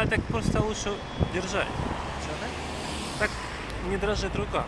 А так просто лучше держать. Чого да? Так не дрожит рука.